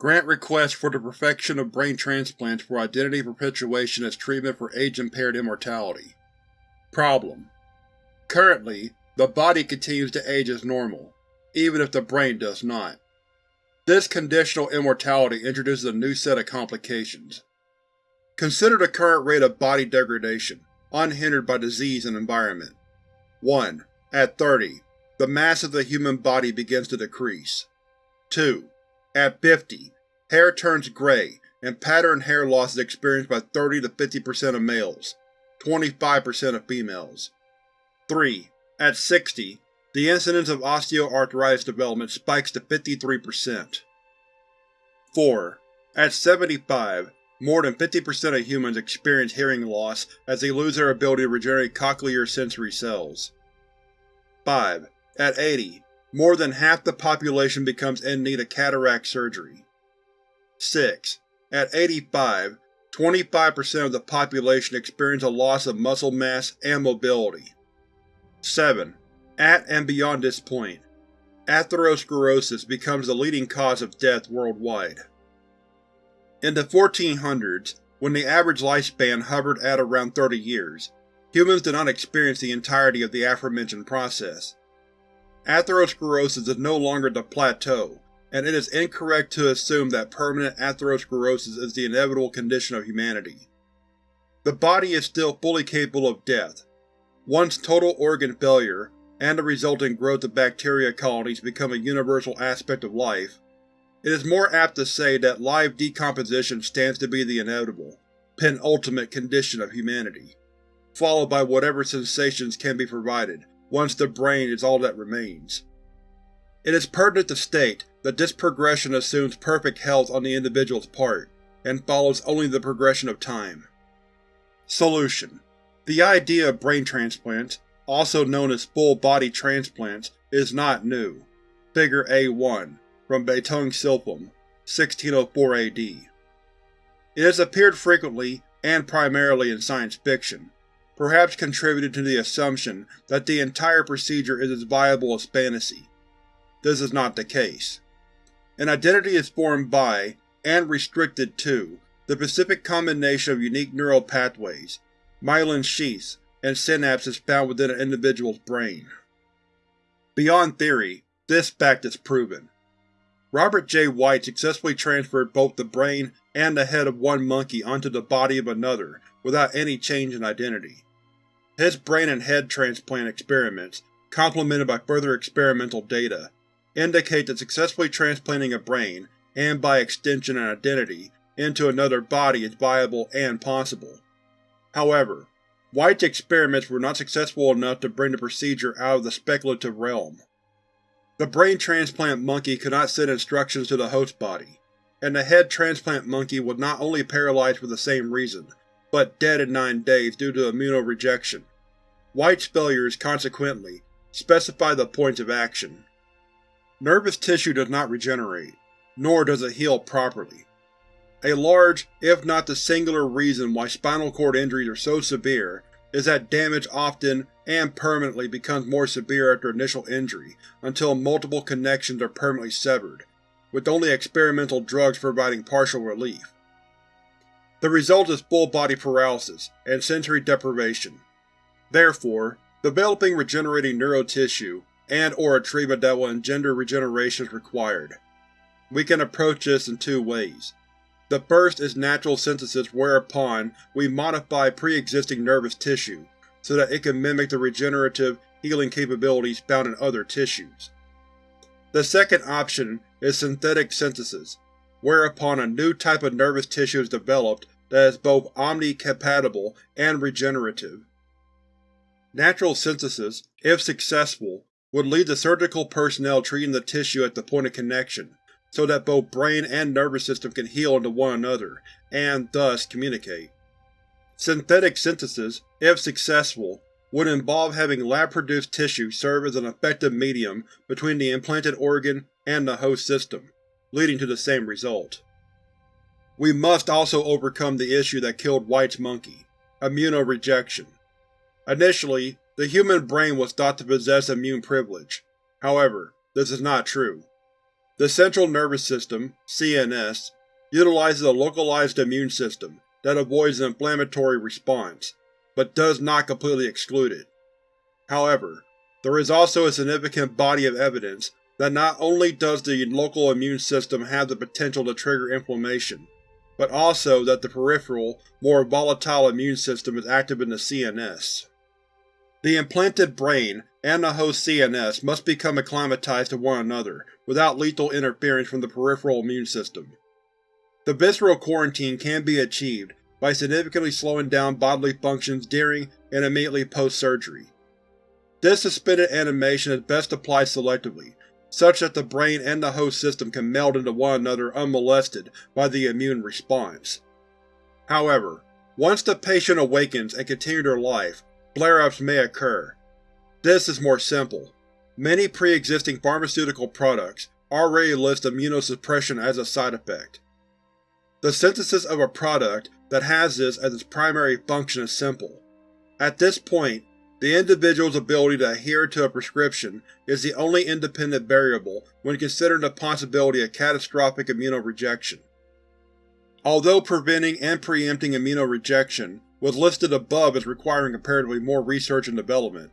Grant request for the perfection of brain transplants for identity perpetuation as treatment for age-impaired immortality. Problem: Currently, the body continues to age as normal, even if the brain does not. This conditional immortality introduces a new set of complications. Consider the current rate of body degradation, unhindered by disease and environment. 1. At 30, the mass of the human body begins to decrease. 2. At 50, hair turns gray and pattern hair loss is experienced by 30 to 50% of males, 25% of females. 3. At 60, the incidence of osteoarthritis development spikes to 53%. 4. At 75, more than 50% of humans experience hearing loss as they lose their ability to regenerate cochlear sensory cells. 5. At 80, more than half the population becomes in need of cataract surgery. 6. At 85, 25% of the population experience a loss of muscle mass and mobility. 7. At and beyond this point, atherosclerosis becomes the leading cause of death worldwide. In the 1400s, when the average lifespan hovered at around 30 years, humans did not experience the entirety of the aforementioned process. Atherosclerosis is no longer the plateau, and it is incorrect to assume that permanent atherosclerosis is the inevitable condition of humanity. The body is still fully capable of death. Once total organ failure, and the resulting growth of bacteria colonies become a universal aspect of life, it is more apt to say that live decomposition stands to be the inevitable, penultimate condition of humanity, followed by whatever sensations can be provided once the brain is all that remains. It is pertinent to state that this progression assumes perfect health on the individual's part, and follows only the progression of time. Solution: The idea of brain transplants, also known as full-body transplants, is not new. Figure A1 from Beiteng Silphum, 1604 AD. It has appeared frequently, and primarily in science fiction, perhaps contributed to the assumption that the entire procedure is as viable as fantasy. This is not the case. An identity is formed by, and restricted to, the specific combination of unique neural pathways, myelin sheaths, and synapses found within an individual's brain. Beyond theory, this fact is proven. Robert J. White successfully transferred both the brain and the head of one monkey onto the body of another without any change in identity. His brain and head transplant experiments, complemented by further experimental data, indicate that successfully transplanting a brain, and by extension an identity, into another body is viable and possible. However, White's experiments were not successful enough to bring the procedure out of the speculative realm. The brain transplant monkey could not send instructions to the host body, and the head transplant monkey was not only paralyzed for the same reason, but dead in nine days due to immunorejection. White's failures, consequently, specify the points of action. Nervous tissue does not regenerate, nor does it heal properly. A large, if not the singular reason why spinal cord injuries are so severe is that damage often and permanently becomes more severe after initial injury until multiple connections are permanently severed, with only experimental drugs providing partial relief. The result is full-body paralysis and sensory deprivation. Therefore, developing regenerating neurotissue and or a treatment that will engender regeneration is required. We can approach this in two ways. The first is natural synthesis whereupon we modify pre-existing nervous tissue, so that it can mimic the regenerative, healing capabilities found in other tissues. The second option is synthetic synthesis, whereupon a new type of nervous tissue is developed that is both omni-compatible and regenerative. Natural synthesis, if successful, would lead to surgical personnel treating the tissue at the point of connection, so that both brain and nervous system can heal into one another, and thus communicate. Synthetic synthesis, if successful, would involve having lab-produced tissue serve as an effective medium between the implanted organ and the host system, leading to the same result. We must also overcome the issue that killed White's monkey, immunorejection. Initially, the human brain was thought to possess immune privilege. However, this is not true. The central nervous system CNS, utilizes a localized immune system that avoids an inflammatory response, but does not completely exclude it. However, there is also a significant body of evidence that not only does the local immune system have the potential to trigger inflammation, but also that the peripheral, more volatile immune system is active in the CNS. The implanted brain and the host CNS must become acclimatized to one another without lethal interference from the peripheral immune system. The visceral quarantine can be achieved by significantly slowing down bodily functions during and immediately post-surgery. This suspended animation is best applied selectively, such that the brain and the host system can meld into one another unmolested by the immune response. However, once the patient awakens and continues their life, flare-ups may occur. This is more simple. Many pre-existing pharmaceutical products already list immunosuppression as a side effect. The synthesis of a product that has this as its primary function is simple. At this point, the individual's ability to adhere to a prescription is the only independent variable when considering the possibility of catastrophic immunorejection. Although preventing and preempting immunorejection was listed above as requiring comparatively more research and development,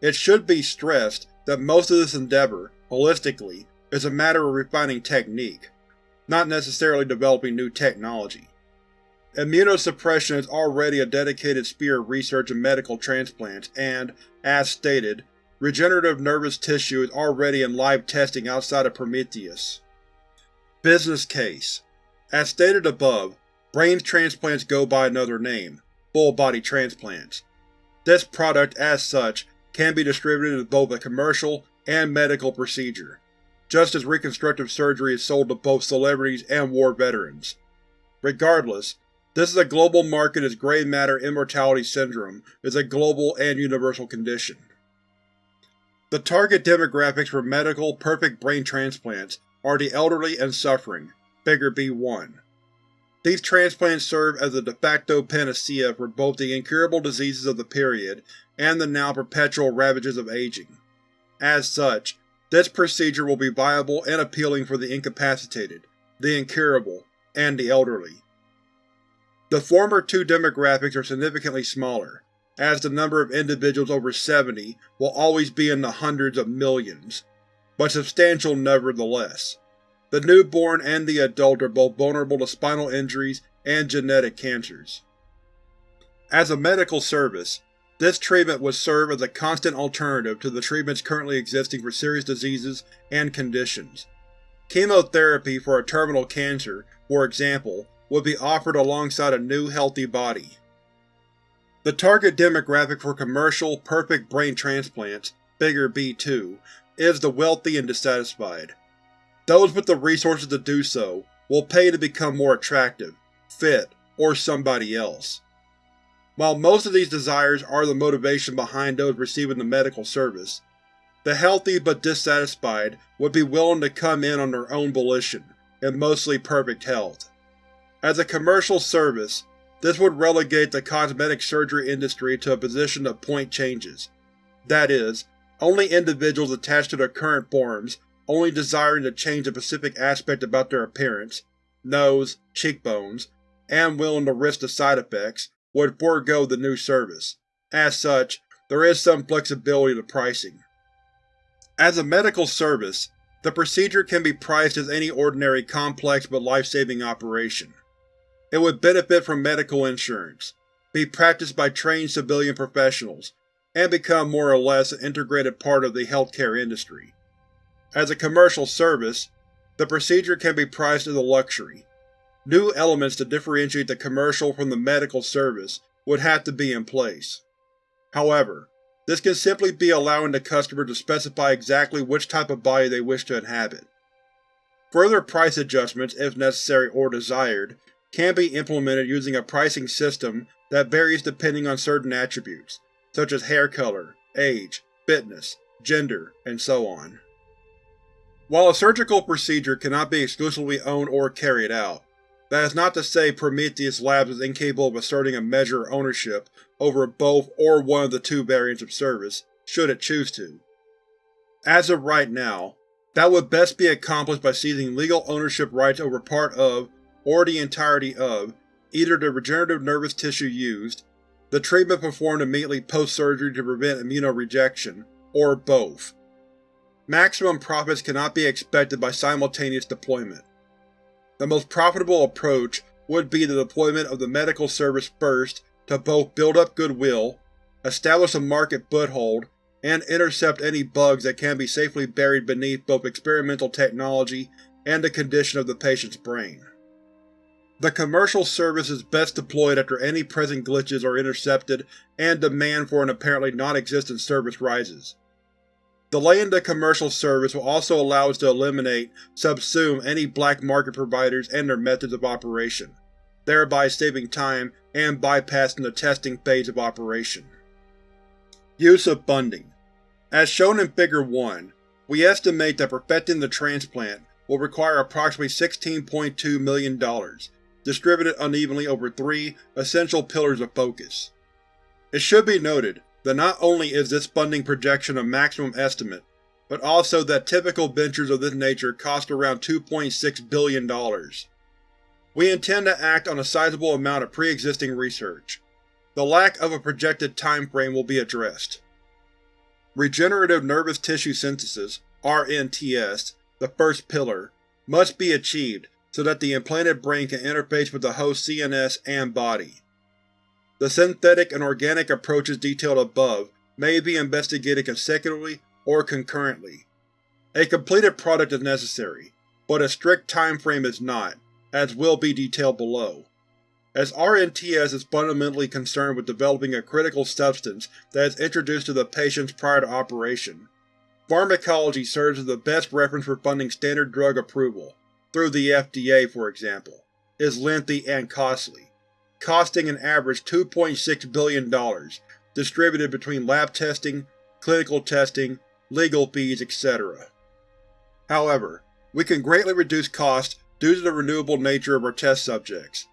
it should be stressed that most of this endeavor, holistically, is a matter of refining technique, not necessarily developing new technology. Immunosuppression is already a dedicated sphere of research in medical transplants and, as stated, regenerative nervous tissue is already in live testing outside of Prometheus. Business Case As stated above, brain transplants go by another name, full-body transplants. This product, as such, can be distributed as both a commercial and medical procedure, just as reconstructive surgery is sold to both celebrities and war veterans. Regardless, this is a global market as gray matter immortality syndrome is a global and universal condition. The target demographics for medical, perfect brain transplants are the elderly and suffering, figure B1. These transplants serve as a de facto panacea for both the incurable diseases of the period and the now perpetual ravages of aging. As such, this procedure will be viable and appealing for the incapacitated, the incurable, and the elderly. The former two demographics are significantly smaller, as the number of individuals over 70 will always be in the hundreds of millions, but substantial nevertheless. The newborn and the adult are both vulnerable to spinal injuries and genetic cancers. As a medical service, this treatment would serve as a constant alternative to the treatments currently existing for serious diseases and conditions. Chemotherapy for a terminal cancer, for example, would be offered alongside a new healthy body. The target demographic for commercial, perfect brain transplants, figure B2, is the wealthy and dissatisfied. Those with the resources to do so will pay to become more attractive, fit, or somebody else. While most of these desires are the motivation behind those receiving the medical service, the healthy but dissatisfied would be willing to come in on their own volition, in mostly perfect health. As a commercial service, this would relegate the cosmetic surgery industry to a position of point changes. That is, only individuals attached to their current forms, only desiring to change a specific aspect about their appearance nose, cheekbones, and willing to risk the side effects, would forego the new service. As such, there is some flexibility to pricing. As a medical service, the procedure can be priced as any ordinary complex but life-saving operation. It would benefit from medical insurance, be practiced by trained civilian professionals, and become more or less an integrated part of the healthcare industry. As a commercial service, the procedure can be priced as a luxury. New elements to differentiate the commercial from the medical service would have to be in place. However, this can simply be allowing the customer to specify exactly which type of body they wish to inhabit. Further price adjustments, if necessary or desired, can be implemented using a pricing system that varies depending on certain attributes, such as hair color, age, fitness, gender, and so on. While a surgical procedure cannot be exclusively owned or carried out, that is not to say Prometheus Labs is incapable of asserting a measure of ownership over both or one of the two variants of service, should it choose to. As of right now, That would best be accomplished by seizing legal ownership rights over part of, or the entirety of, either the regenerative nervous tissue used, the treatment performed immediately post-surgery to prevent immunorejection, or both. Maximum profits cannot be expected by simultaneous deployment. The most profitable approach would be the deployment of the medical service first to both build up goodwill, establish a market foothold, and intercept any bugs that can be safely buried beneath both experimental technology and the condition of the patient's brain. The commercial service is best deployed after any present glitches are intercepted and demand for an apparently non-existent service rises. Delaying the commercial service will also allow us to eliminate subsume any black market providers and their methods of operation, thereby saving time and bypassing the testing phase of operation. Use of funding As shown in Figure 1, we estimate that perfecting the transplant will require approximately $16.2 million, distributed unevenly over three essential pillars of focus. It should be noted that not only is this funding projection a maximum estimate, but also that typical ventures of this nature cost around $2.6 billion. We intend to act on a sizable amount of pre-existing research. The lack of a projected time frame will be addressed. Regenerative Nervous Tissue Synthesis RNTS, the first pillar, must be achieved so that the implanted brain can interface with the host CNS and body. The synthetic and organic approaches detailed above may be investigated consecutively or concurrently. A completed product is necessary, but a strict time frame is not, as will be detailed below. As RNTS is fundamentally concerned with developing a critical substance that is introduced to the patients prior to operation, pharmacology serves as the best reference for funding standard drug approval, through the FDA for example, is lengthy and costly, costing an average $2.6 billion, distributed between lab testing, clinical testing, legal fees, etc. However, we can greatly reduce costs due to the renewable nature of our test subjects.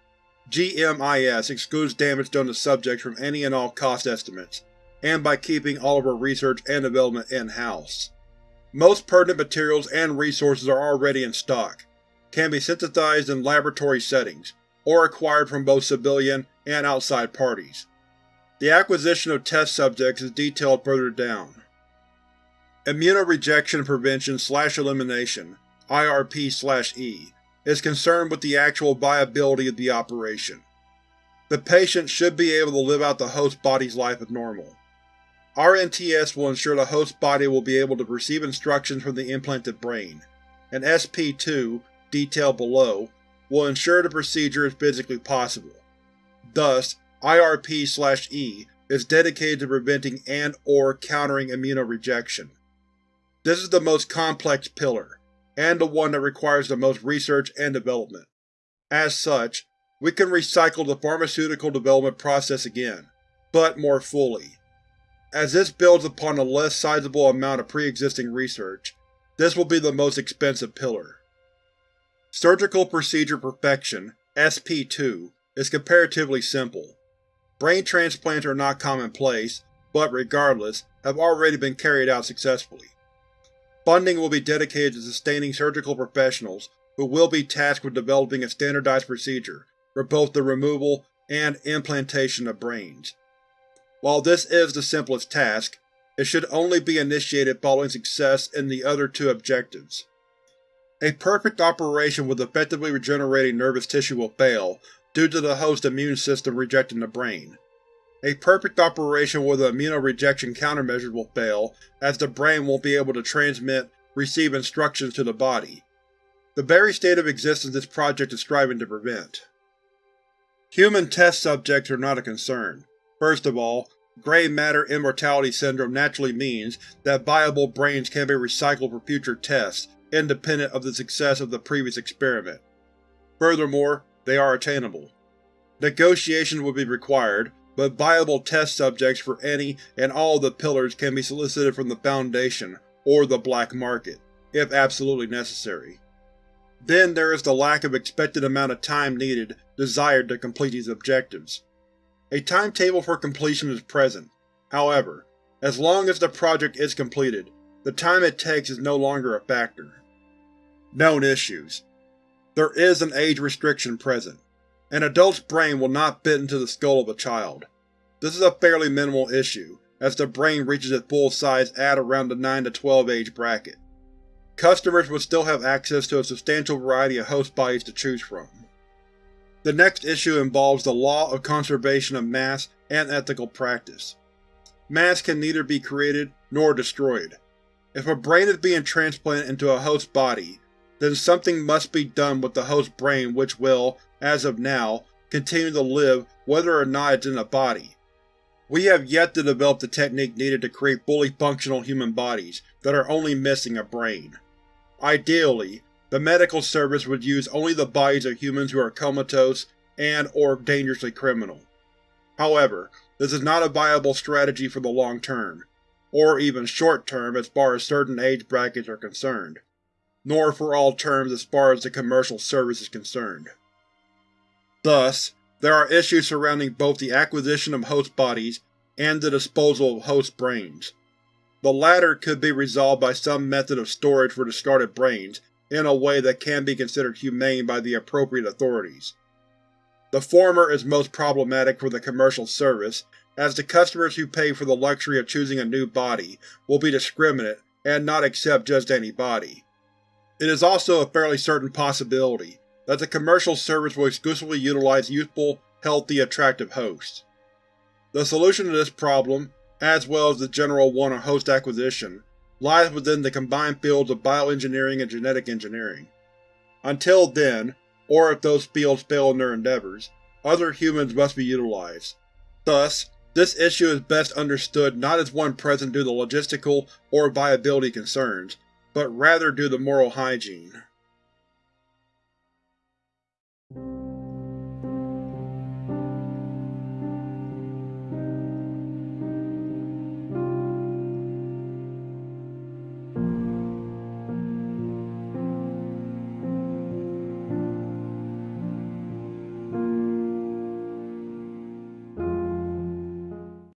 GMIS excludes damage done to subjects from any and all cost estimates, and by keeping all of our research and development in-house. Most pertinent materials and resources are already in stock, can be synthesized in laboratory settings, or acquired from both civilian and outside parties. The acquisition of test subjects is detailed further down. Immunorejection Prevention slash Elimination IRP-E is concerned with the actual viability of the operation. The patient should be able to live out the host body's life as normal. RNTS will ensure the host body will be able to receive instructions from the implanted brain, and SP2 detailed below, will ensure the procedure is physically possible. Thus, IRP-E is dedicated to preventing and or countering immunorejection. This is the most complex pillar, and the one that requires the most research and development. As such, we can recycle the pharmaceutical development process again, but more fully. As this builds upon a less sizable amount of pre-existing research, this will be the most expensive pillar. Surgical Procedure Perfection SP2 is comparatively simple. Brain transplants are not commonplace, but regardless, have already been carried out successfully. Funding will be dedicated to sustaining surgical professionals who will be tasked with developing a standardized procedure for both the removal and implantation of brains. While this is the simplest task, it should only be initiated following success in the other two objectives. A perfect operation with effectively regenerating nervous tissue will fail, due to the host immune system rejecting the brain. A perfect operation with an immunorejection countermeasure will fail, as the brain won't be able to transmit, receive instructions to the body. The very state of existence this project is striving to prevent. Human test subjects are not a concern. First of all, gray matter immortality syndrome naturally means that viable brains can be recycled for future tests, independent of the success of the previous experiment. Furthermore, they are attainable. Negotiations would be required, but viable test subjects for any and all of the pillars can be solicited from the Foundation or the black market, if absolutely necessary. Then there is the lack of expected amount of time needed desired to complete these objectives. A timetable for completion is present, however, as long as the project is completed, the time it takes is no longer a factor. Known issues There is an age restriction present. An adult's brain will not fit into the skull of a child. This is a fairly minimal issue, as the brain reaches its full size at around the 9 to 12 age bracket. Customers would still have access to a substantial variety of host bodies to choose from. The next issue involves the law of conservation of mass and ethical practice. Mass can neither be created nor destroyed. If a brain is being transplanted into a host body, then something must be done with the host brain which will, as of now, continue to live whether or not it's in a body. We have yet to develop the technique needed to create fully functional human bodies that are only missing a brain. Ideally, the medical service would use only the bodies of humans who are comatose and or dangerously criminal. However, this is not a viable strategy for the long term, or even short term as far as certain age brackets are concerned, nor for all terms as far as the commercial service is concerned. Thus, there are issues surrounding both the acquisition of host bodies and the disposal of host brains. The latter could be resolved by some method of storage for discarded brains in a way that can be considered humane by the appropriate authorities. The former is most problematic for the commercial service, as the customers who pay for the luxury of choosing a new body will be discriminate and not accept just any body. It is also a fairly certain possibility that the commercial service will exclusively utilize youthful, healthy, attractive hosts. The solution to this problem as well as the general one on host acquisition, lies within the combined fields of bioengineering and genetic engineering. Until then, or if those fields fail in their endeavors, other humans must be utilized. Thus, this issue is best understood not as one present due to logistical or viability concerns, but rather do the moral hygiene.